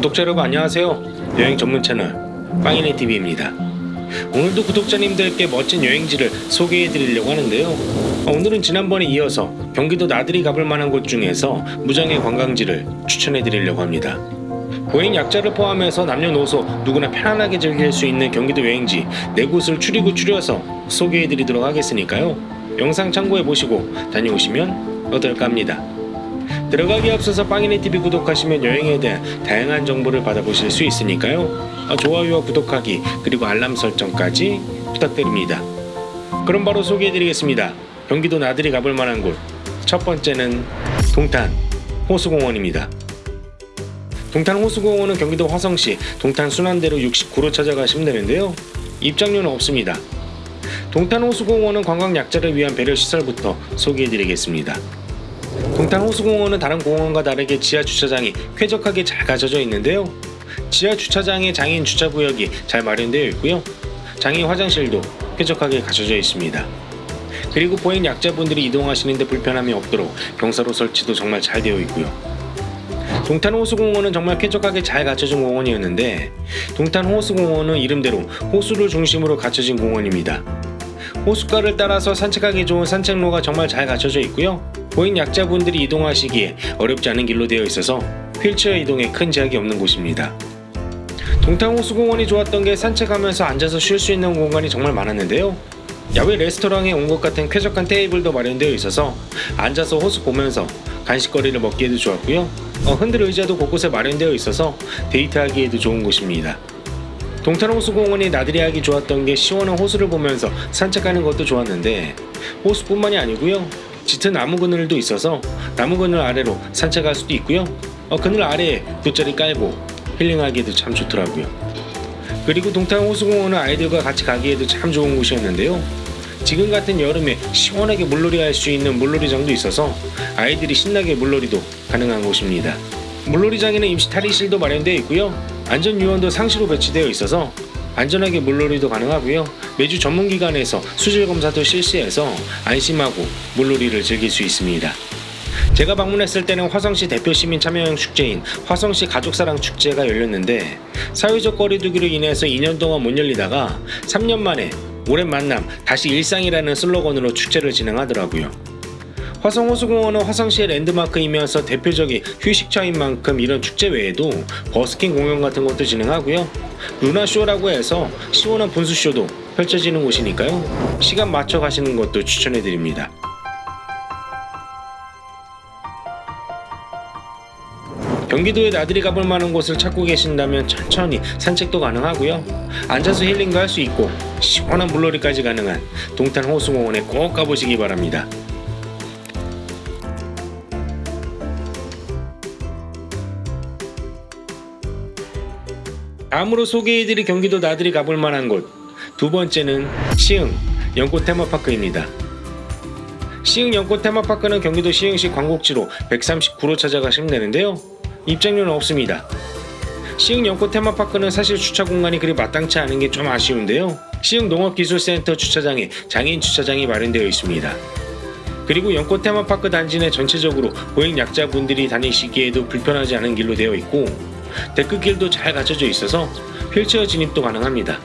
구독자 여러분 안녕하세요. 여행 전문 채널 빵이네 TV입니다. 오늘도 구독자님들께 멋진 여행지를 소개해 드리려고 하는데요. 어, 오늘은 지난번에 이어서 경기도 나들이 가볼 만한 곳 중에서 무장의 관광지를 추천해 드리려고 합니다. 보행 약자를 포함해서 남녀노소 누구나 편안하게 즐길 수 있는 경기도 여행지 네 곳을 추리고 추려서 소개해 드리도록 하겠으니까요. 영상 참고해 보시고 다녀오시면 어떨까 합니다. 들어가기 앞서서 빵이네 TV 구독하시면 여행에 대한 다양한 정보를 받아보실 수 있으니까요. 어, 좋아요와 구독하기 그리고 알람 설정까지 부탁드립니다. 그럼 바로 소개해드리겠습니다. 경기도 나들이 가볼 만한 곳. 첫 번째는 동탄 호수공원입니다. 동탄 호수공원은 경기도 화성시 동탄 순환대로 69로 찾아가시면 되는데요. 입장료는 없습니다. 동탄 호수공원은 관광 약자를 위한 배려 시설부터 소개해드리겠습니다. 동탄 호수공원은 다른 공원과 다르게 지하 주차장이 쾌적하게 잘 갖춰져 있는데요. 지하 주차장에 장애인 주차 구역이 잘 마련되어 있고요. 장애인 화장실도 쾌적하게 갖춰져 있습니다. 그리고 보행 약자분들이 이동하시는데 불편함이 없도록 경사로 설치도 정말 잘 되어 있고요. 동탄 호수공원은 정말 쾌적하게 잘 갖춰진 공원이었는데 동탄 호수공원은 이름대로 호수를 중심으로 갖춰진 공원입니다. 호숫가를 따라서 산책하기 좋은 산책로가 정말 잘 갖춰져 있고요. 보행 약자분들이 이동하시기에 어렵지 않은 길로 되어 있어서 휠체어 이동에 큰 제약이 없는 곳입니다. 동탄 호수공원이 좋았던 게 산책하면서 앉아서 쉴 수 있는 공간이 정말 많았는데요. 야외 레스토랑에 온 것 같은 쾌적한 테이블도 마련되어 있어서 앉아서 호수 보면서 간식거리를 먹기에도 좋았고요. 어, 흔들 의자도 곳곳에 마련되어 있어서 데이트하기에도 좋은 곳입니다. 동탄 호수공원이 나들이 하기 좋았던 게 시원한 호수를 보면서 산책하는 것도 좋았는데 호수뿐만이 아니고요. 짙은 나무 그늘도 있어서 나무 그늘 아래로 산책할 수도 있고요. 어, 그늘 아래에 돗자리 깔고 힐링하기에도 참 좋더라고요. 그리고 동탄 호수공원은 아이들과 같이 가기에도 참 좋은 곳이었는데요. 지금 같은 여름에 시원하게 물놀이 할 수 있는 물놀이장도 있어서 아이들이 신나게 물놀이도 가능한 곳입니다. 물놀이장에는 임시 탈의실도 마련되어 있고요. 안전요원도 상시로 배치되어 있어서 안전하게 물놀이도 가능하고요. 매주 전문기관에서 수질 검사도 실시해서 안심하고 물놀이를 즐길 수 있습니다. 제가 방문했을 때는 화성시 대표 시민 참여형 축제인 화성시 가족사랑 축제가 열렸는데 사회적 거리두기로 인해서 2년 동안 못 열리다가 3년 만에 오랜 만남 다시 일상이라는 슬로건으로 축제를 진행하더라고요. 화성호수공원은 화성시의 랜드마크이면서 대표적인 휴식처인 만큼 이런 축제 외에도 버스킹 공연 같은 것도 진행하고요. 루나쇼라고 해서 시원한 분수쇼도 펼쳐지는 곳이니까요. 시간 맞춰 가시는 것도 추천해드립니다. 경기도에 나들이 가볼 만한 곳을 찾고 계신다면 천천히 산책도 가능하고요. 앉아서 힐링도 할 수 있고 시원한 물놀이까지 가능한 동탄 호수공원에 꼭 가보시기 바랍니다. 다음으로 소개해드릴 경기도 나들이 가볼 만한 곳 두 번째는 시흥 연꽃 테마파크입니다. 시흥 연꽃 테마파크는 경기도 시흥시 광곡지로 139로 찾아가시면 되는데요. 입장료는 없습니다. 시흥 연꽃 테마파크는 사실 주차 공간이 그리 마땅치 않은 게 좀 아쉬운데요. 시흥 농업기술센터 주차장에 장애인 주차장이 마련되어 있습니다. 그리고 연꽃 테마파크 단지 내 전체적으로 보행 약자분들이 다니시기에도 불편하지 않은 길로 되어 있고 데크길도 잘 갖춰져 있어서 휠체어 진입도 가능합니다.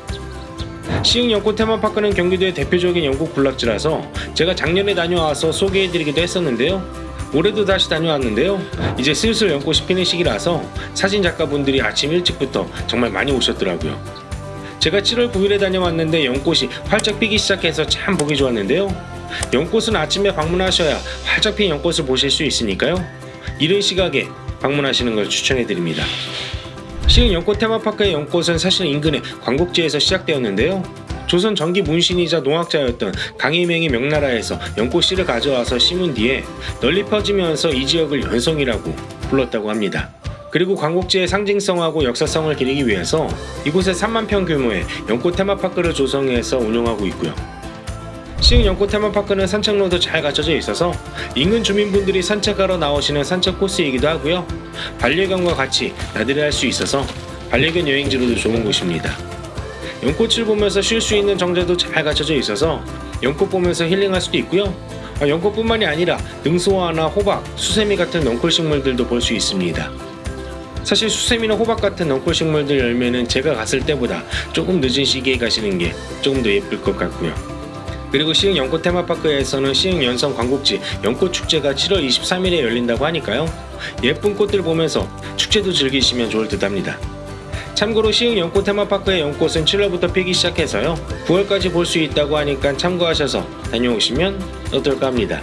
시흥 연꽃 테마파크는 경기도의 대표적인 연꽃 군락지라서 제가 작년에 다녀와서 소개해드리기도 했었는데요. 올해도 다시 다녀왔는데요. 이제 슬슬 연꽃이 피는 시기라서 사진 작가분들이 아침 일찍부터 정말 많이 오셨더라고요. 제가 7월 9일에 다녀왔는데 연꽃이 활짝 피기 시작해서 참 보기 좋았는데요. 연꽃은 아침에 방문하셔야 활짝 핀 연꽃을 보실 수 있으니까요. 이른 시각에 방문하시는 걸 추천해드립니다. 시흥 연꽃 테마파크의 연꽃은 사실 인근의 광곡지에서 시작되었는데요. 조선 전기 문신이자 농학자였던 강희명이 명나라에서 연꽃씨를 가져와서 심은 뒤에 널리 퍼지면서 이 지역을 연성이라고 불렀다고 합니다. 그리고 광곡지의 상징성하고 역사성을 기리기 위해서 이곳에 3만 평 규모의 연꽃 테마파크를 조성해서 운영하고 있고요. 시흥 연꽃 테마파크는 산책로도 잘 갖춰져 있어서 인근 주민분들이 산책하러 나오시는 산책 코스이기도 하고요. 반려견과 같이 나들이 할 수 있어서 반려견 여행지로도 좋은 곳입니다. 연꽃을 보면서 쉴 수 있는 정자도 잘 갖춰져 있어서 연꽃 보면서 힐링할 수도 있고요. 아, 연꽃뿐만이 아니라 능소화나 호박, 수세미 같은 넝쿨 식물들도 볼 수 있습니다. 사실 수세미나 호박 같은 넝쿨식물들 열매는 제가 갔을 때보다 조금 늦은 시기에 가시는 게 조금 더 예쁠 것 같고요. 그리고 시흥 연꽃 테마파크에서는 시흥 연성 광곡지 연꽃 축제가 7월 23일에 열린다고 하니까요. 예쁜 꽃들 보면서 축제도 즐기시면 좋을 듯 합니다. 참고로 시흥 연꽃 테마파크의 연꽃은 7월부터 피기 시작해서요. 9월까지 볼 수 있다고 하니까 참고하셔서 다녀오시면 어떨까 합니다.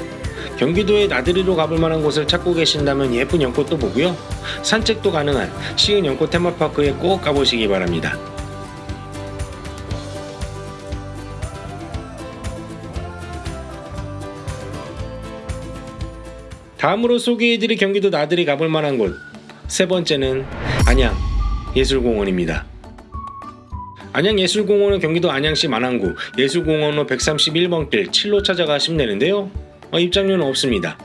경기도에 나들이로 가볼 만한 곳을 찾고 계신다면 예쁜 연꽃도 보고요. 산책도 가능한 시흥 연꽃 테마파크에 꼭 가보시기 바랍니다. 다음으로 소개해드릴 경기도 나들이 가볼 만한 곳 세 번째는 안양 예술공원입니다. 안양예술공원은 경기도 안양시 만안구 예술공원로 131번 길 7로 찾아가시면 되는데요. 어, 입장료는 없습니다.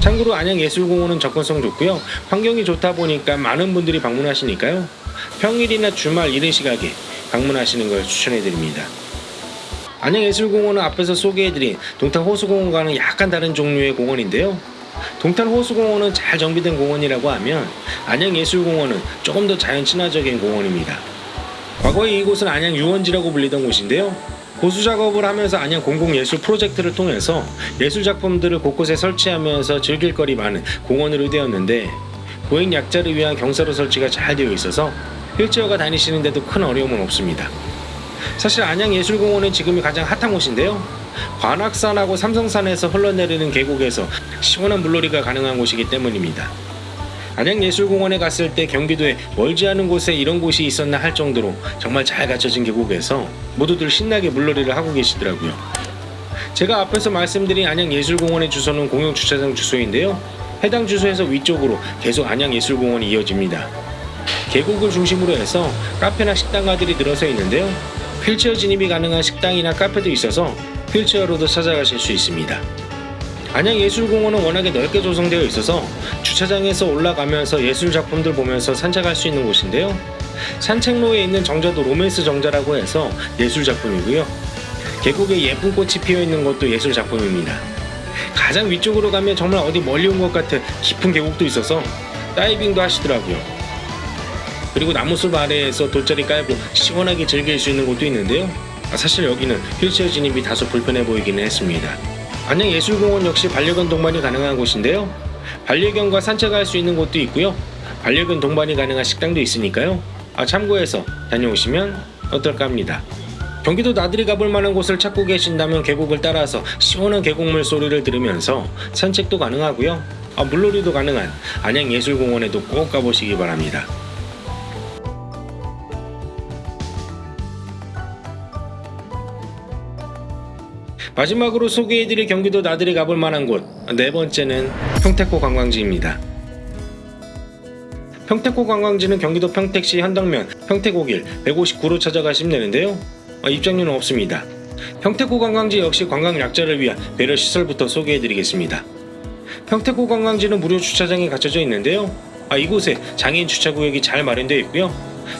참고로 안양예술공원은 접근성 좋고요. 환경이 좋다 보니까 많은 분들이 방문하시니까요. 평일이나 주말 이른 시각에 방문하시는 걸 추천해드립니다. 안양예술공원은 앞에서 소개해드린 동탄호수공원과는 약간 다른 종류의 공원인데요. 동탄 호수공원은 잘 정비된 공원이라고 하면 안양예술공원은 조금 더 자연 친화적인 공원입니다. 과거에 이곳은 안양 유원지라고 불리던 곳인데요. 보수 작업을 하면서 안양 공공예술 프로젝트를 통해서 예술 작품들을 곳곳에 설치하면서 즐길 거리 많은 공원으로 되었는데 보행 약자를 위한 경사로 설치가 잘 되어 있어서 휠체어가 다니시는데도 큰 어려움은 없습니다. 사실 안양예술공원은 지금이 가장 핫한 곳인데요. 관악산하고 삼성산에서 흘러내리는 계곡에서 시원한 물놀이가 가능한 곳이기 때문입니다. 안양예술공원에 갔을 때 경기도에 멀지 않은 곳에 이런 곳이 있었나 할 정도로 정말 잘 갖춰진 계곡에서 모두들 신나게 물놀이를 하고 계시더라고요. 제가 앞에서 말씀드린 안양예술공원의 주소는 공용주차장 주소인데요. 해당 주소에서 위쪽으로 계속 안양예술공원이 이어집니다. 계곡을 중심으로 해서 카페나 식당가들이 늘어서 있는데요. 휠체어 진입이 가능한 식당이나 카페도 있어서 휠체어로도 찾아가실 수 있습니다. 안양예술공원은 워낙에 넓게 조성되어 있어서 주차장에서 올라가면서 예술 작품들 보면서 산책할 수 있는 곳인데요. 산책로에 있는 정자도 로맨스 정자라고 해서 예술 작품이고요. 계곡에 예쁜 꽃이 피어 있는 것도 예술 작품입니다. 가장 위쪽으로 가면 정말 어디 멀리 온 것 같은 깊은 계곡도 있어서 다이빙도 하시더라고요. 그리고 나무숲 아래에서 돗자리 깔고 시원하게 즐길 수 있는 곳도 있는데요. 아, 사실 여기는 휠체어 진입이 다소 불편해 보이기는 했습니다. 안양예술공원 역시 반려견 동반이 가능한 곳인데요. 반려견과 산책할 수 있는 곳도 있고요. 반려견 동반이 가능한 식당도 있으니까요. 아, 참고해서 다녀오시면 어떨까 합니다. 경기도 나들이 가볼 만한 곳을 찾고 계신다면 계곡을 따라서 시원한 계곡물 소리를 들으면서 산책도 가능하고요. 아, 물놀이도 가능한 안양예술공원에도 꼭 가보시기 바랍니다. 마지막으로 소개해드릴 경기도 나들이 가볼 만한 곳 네 번째는 평택호 관광지입니다. 평택호 관광지는 경기도 평택시 현덕면 평택호길 159로 찾아가시면 되는데요. 어, 입장료는 없습니다. 평택호 관광지 역시 관광 약자를 위한 배려 시설부터 소개해드리겠습니다. 평택호 관광지는 무료 주차장이 갖춰져 있는데요. 아, 이곳에 장애인 주차구역이 잘 마련되어 있고요.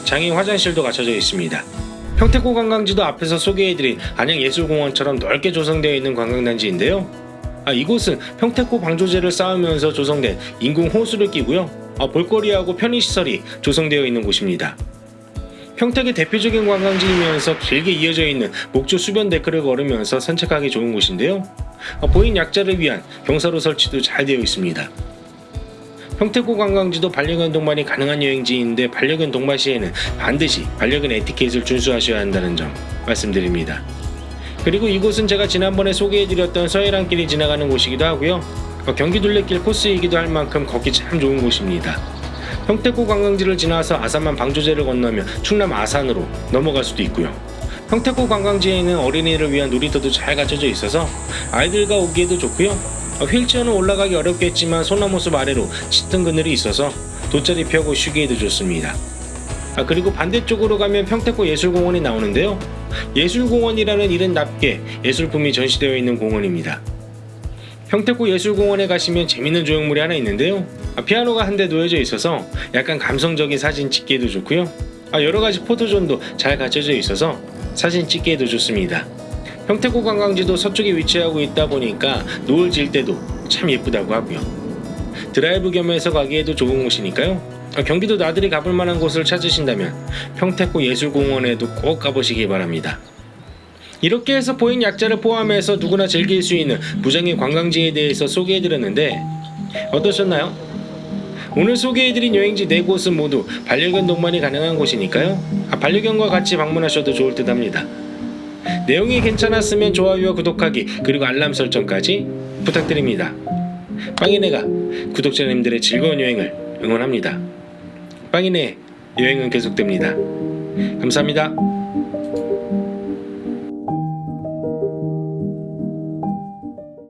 장애인 화장실도 갖춰져 있습니다. 평택호 관광지도 앞에서 소개해드린 안양예술공원처럼 넓게 조성되어 있는 관광단지인데요. 아, 이곳은 평택호 방조제를 쌓으면서 조성된 인공 호수를 끼고요. 아, 볼거리하고 편의시설이 조성되어 있는 곳입니다. 평택의 대표적인 관광지이면서 길게 이어져 있는 목조 수변 데크를 걸으면서 산책하기 좋은 곳인데요. 아, 보행 약자를 위한 경사로 설치도 잘 되어 있습니다. 평택호 관광지도 반려견 동반이 가능한 여행지인데 반려견 동반 시에는 반드시 반려견 에티켓을 준수하셔야 한다는 점 말씀드립니다. 그리고 이곳은 제가 지난번에 소개해드렸던 서해랑길이 지나가는 곳이기도 하고요. 어, 경기 둘레길 코스이기도 할 만큼 걷기 참 좋은 곳입니다. 평택호 관광지를 지나서 아산만 방조제를 건너며 충남 아산으로 넘어갈 수도 있고요. 평택호 관광지에는 어린이를 위한 놀이터도 잘 갖춰져 있어서 아이들과 오기에도 좋고요. 어, 휠체어는 올라가기 어렵겠지만 소나무 숲 아래로 짙은 그늘이 있어서 돗자리 펴고 쉬기에도 좋습니다. 아, 그리고 반대쪽으로 가면 평택호 예술공원이 나오는데요. 예술공원이라는 이름 답게 예술품이 전시되어 있는 공원입니다. 평택호 예술공원에 가시면 재밌는 조형물이 하나 있는데요. 아, 피아노가 한 대 놓여져 있어서 약간 감성적인 사진 찍기에도 좋고요. 아, 여러 가지 포토존도 잘 갖춰져 있어서 사진 찍기에도 좋습니다. 평택호 관광지도 서쪽에 위치하고 있다 보니까 노을 질 때도 참 예쁘다고 하고요. 드라이브 겸해서 가기에도 좋은 곳이니까요. 어, 경기도 나들이 가볼 만한 곳을 찾으신다면 평택고 예술공원에도 꼭 가보시기 바랍니다. 이렇게 해서 보행 약자를 포함해서 누구나 즐길 수 있는 무장의 관광지에 대해서 소개해드렸는데 어떠셨나요? 오늘 소개해드린 여행지 네 곳은 모두 반려견 동반이 가능한 곳이니까요. 아, 반려견과 같이 방문하셔도 좋을 듯 합니다. 내용이 괜찮았으면 좋아요와 구독하기 그리고 알람 설정까지 부탁드립니다. 빵이네가 구독자님들의 즐거운 여행을 응원합니다. 빵이네 여행은 계속됩니다. 감사합니다.